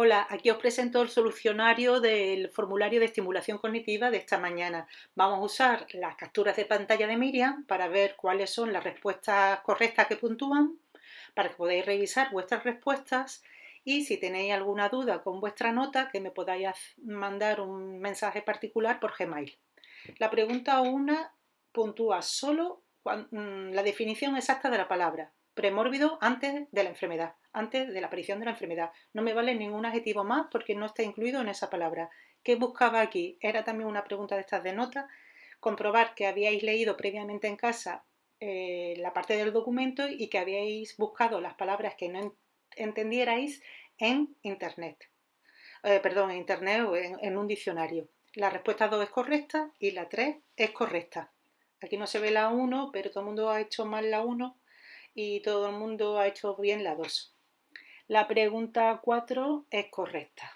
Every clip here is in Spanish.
Hola, aquí os presento el solucionario del formulario de estimulación cognitiva de esta mañana. Vamos a usar las capturas de pantalla de Miriam para ver cuáles son las respuestas correctas que puntúan, para que podáis revisar vuestras respuestas y si tenéis alguna duda con vuestra nota que me podáis mandar un mensaje particular por Gmail. La pregunta 1 puntúa solo mm, la definición exacta de la palabra, premórbido antes de la enfermedad, antes de la aparición de la enfermedad. No me vale ningún adjetivo más porque no está incluido en esa palabra. ¿Qué buscaba aquí? Era también una pregunta de estas de nota. Comprobar que habíais leído previamente en casa eh, la parte del documento y que habíais buscado las palabras que no entendierais en internet. Eh, perdón, en internet o en, en un diccionario. La respuesta 2 es correcta y la 3 es correcta. Aquí no se ve la 1, pero todo el mundo ha hecho mal la 1 y todo el mundo ha hecho bien la 2. La pregunta 4 es correcta.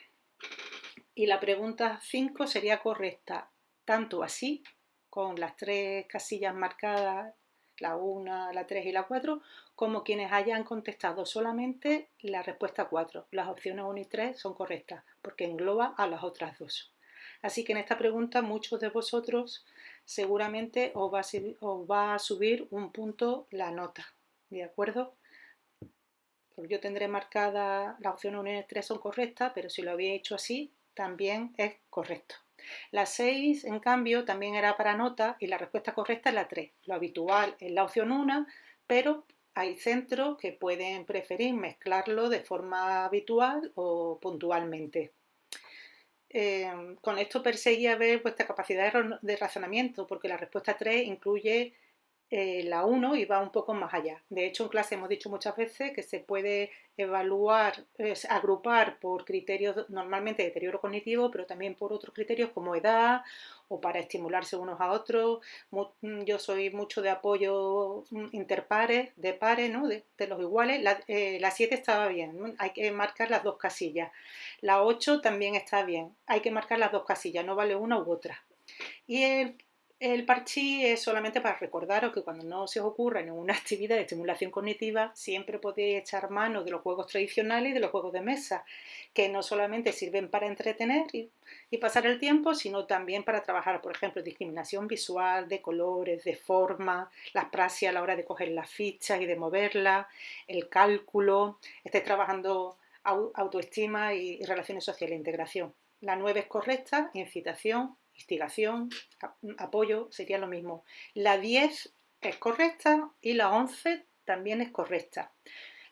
Y la pregunta 5 sería correcta tanto así, con las tres casillas marcadas, la 1, la 3 y la 4, como quienes hayan contestado solamente la respuesta 4. Las opciones 1 y 3 son correctas, porque engloba a las otras dos. Así que en esta pregunta muchos de vosotros seguramente os va os va a subir un punto la nota. ¿de acuerdo? Pues yo tendré marcada la opción 1 y 3 son correctas, pero si lo había hecho así, también es correcto. La 6, en cambio, también era para nota y la respuesta correcta es la 3. Lo habitual es la opción 1, pero hay centros que pueden preferir mezclarlo de forma habitual o puntualmente. Eh, con esto perseguía ver vuestra capacidad de razonamiento, porque la respuesta 3 incluye eh, la 1 y va un poco más allá. De hecho, en clase hemos dicho muchas veces que se puede evaluar, agrupar por criterios normalmente de deterioro cognitivo, pero también por otros criterios como edad o para estimularse unos a otros. Mm, yo soy mucho de apoyo mm, interpares, de pares, de, los iguales. La, 7 eh, estaba bien, hay que marcar las dos casillas. La 8 también está bien, hay que marcar las dos casillas, no vale una u otra. Y el el parchí es solamente para recordaros que cuando no se os ocurra ninguna actividad de estimulación cognitiva, siempre podéis echar mano de los juegos tradicionales y de los juegos de mesa, que no solamente sirven para entretener y, pasar el tiempo, sino también para trabajar, por ejemplo, discriminación visual, de colores, de forma, las praxis a la hora de coger las fichas y de moverlas, el cálculo, estéis trabajando autoestima y, relaciones sociales integración. La 9 es correcta, incitación, instigación, apoyo, sería lo mismo. La 10 es correcta y la 11 también es correcta.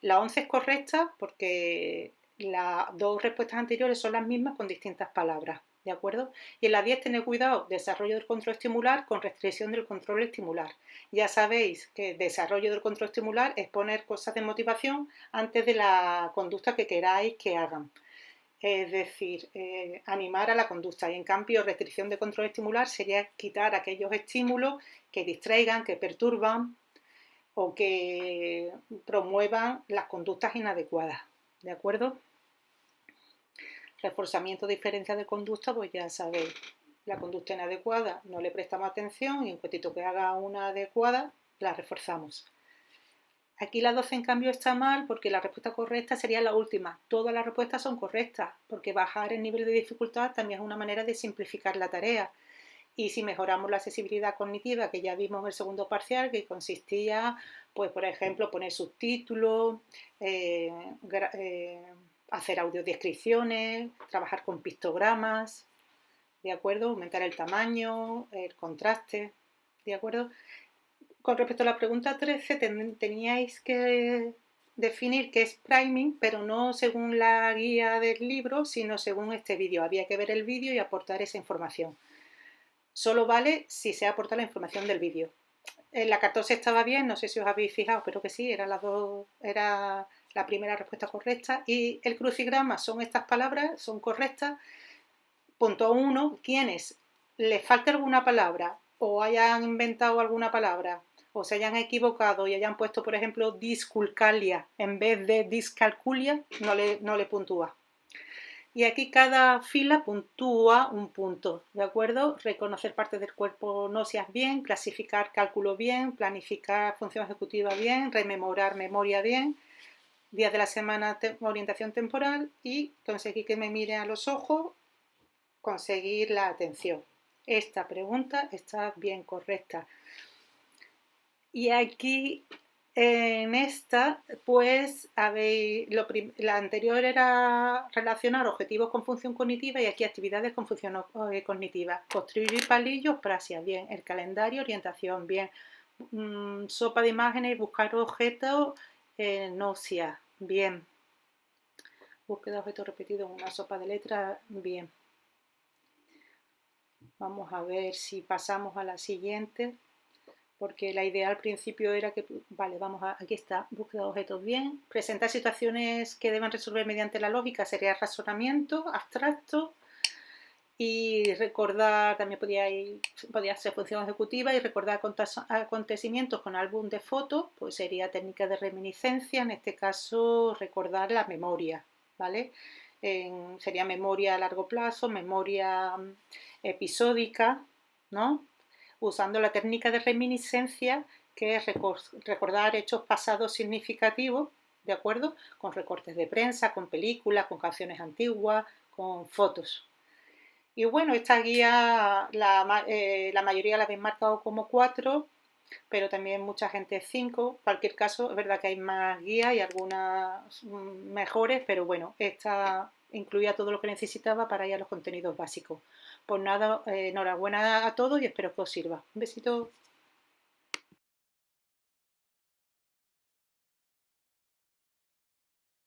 La 11 es correcta porque las dos respuestas anteriores son las mismas con distintas palabras, ¿de acuerdo? Y en la 10 tened cuidado, desarrollo del control estimular con restricción del control estimular. Ya sabéis que desarrollo del control estimular es poner cosas de motivación antes de la conducta que queráis que hagan es decir, eh, animar a la conducta y en cambio restricción de control estimular sería quitar aquellos estímulos que distraigan, que perturban o que promuevan las conductas inadecuadas, ¿de acuerdo? Reforzamiento de diferencia de conducta, pues ya sabéis, la conducta inadecuada no le prestamos atención y en cuantito que haga una adecuada, la reforzamos. Aquí la 12 en cambio está mal porque la respuesta correcta sería la última. Todas las respuestas son correctas porque bajar el nivel de dificultad también es una manera de simplificar la tarea. Y si mejoramos la accesibilidad cognitiva, que ya vimos en el segundo parcial, que consistía, pues por ejemplo, poner subtítulos, eh, eh, hacer audiodescripciones, trabajar con pictogramas, ¿de acuerdo? Aumentar el tamaño, el contraste, ¿de acuerdo? Con respecto a la pregunta 13, teníais que definir qué es priming, pero no según la guía del libro, sino según este vídeo. Había que ver el vídeo y aportar esa información. Solo vale si se aporta la información del vídeo. En la 14 estaba bien, no sé si os habéis fijado, pero que sí, era, las dos, era la primera respuesta correcta. Y el crucigrama son estas palabras, son correctas. Punto 1, quienes les falta alguna palabra o hayan inventado alguna palabra o se hayan equivocado y hayan puesto, por ejemplo, disculcalia en vez de discalculia, no le, no le puntúa. Y aquí cada fila puntúa un punto, ¿de acuerdo? Reconocer partes del cuerpo no seas bien, clasificar cálculo bien, planificar función ejecutiva bien, rememorar memoria bien, días de la semana orientación temporal y conseguir que me mire a los ojos, conseguir la atención. Esta pregunta está bien correcta. Y aquí en esta, pues, habéis, la anterior era relacionar objetivos con función cognitiva y aquí actividades con función eh, cognitiva. Construir palillos, prasia, bien. El calendario, orientación, bien. Mm, sopa de imágenes, buscar objetos, eh, bien. Búsqueda de objetos repetidos en una sopa de letras, bien. Vamos a ver si pasamos a la siguiente, porque la idea al principio era que, vale, vamos a, aquí está, búsqueda de objetos bien, presentar situaciones que deben resolver mediante la lógica sería razonamiento abstracto y recordar, también podía, podía ser función ejecutiva y recordar acontecimientos con álbum de fotos, pues sería técnica de reminiscencia, en este caso recordar la memoria, ¿vale? sería memoria a largo plazo, memoria mm, episódica, ¿no? Usando la técnica de reminiscencia, que es recordar hechos pasados significativos, ¿de acuerdo? Con recortes de prensa, con películas, con canciones antiguas, con fotos. Y bueno, esta guía la, eh, mayoría la habéis marcado como 4, pero también mucha gente 5. En cualquier caso, es verdad que hay más guías y algunas mm, mejores, pero bueno, esta incluía todo lo que necesitaba para ir a los contenidos básicos. Pues nada, eh, enhorabuena a todos y espero que os sirva. Un besito.